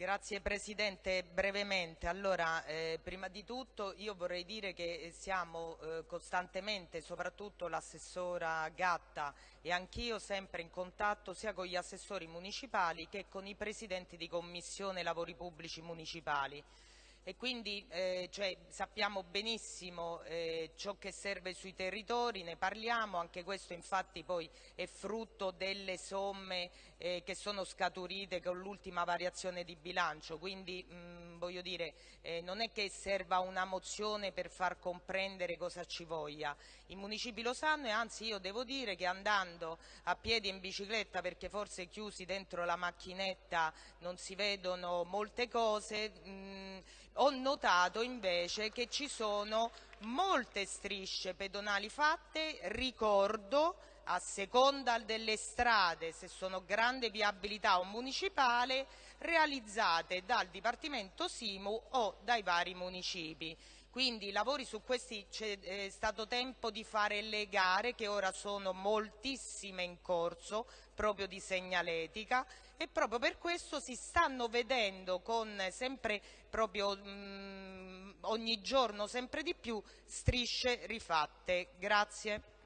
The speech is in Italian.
Grazie Presidente, brevemente. Allora, eh, prima di tutto io vorrei dire che siamo eh, costantemente, soprattutto l'assessora Gatta e anch'io, sempre in contatto sia con gli assessori municipali che con i presidenti di Commissione Lavori Pubblici Municipali e quindi eh, cioè, sappiamo benissimo eh, ciò che serve sui territori, ne parliamo, anche questo infatti poi è frutto delle somme eh, che sono scaturite con l'ultima variazione di bilancio, quindi mh, voglio dire eh, non è che serva una mozione per far comprendere cosa ci voglia, i municipi lo sanno e anzi io devo dire che andando a piedi in bicicletta perché forse chiusi dentro la macchinetta non si vedono molte cose, mh, ho notato invece che ci sono molte strisce pedonali fatte, ricordo a seconda delle strade, se sono grande viabilità o municipale, realizzate dal Dipartimento Simu o dai vari municipi. Quindi i lavori su questi c'è eh, stato tempo di fare le gare che ora sono moltissime in corso proprio di segnaletica e proprio per questo si stanno vedendo con sempre proprio mh, mm, ogni giorno sempre di più strisce rifatte. Grazie.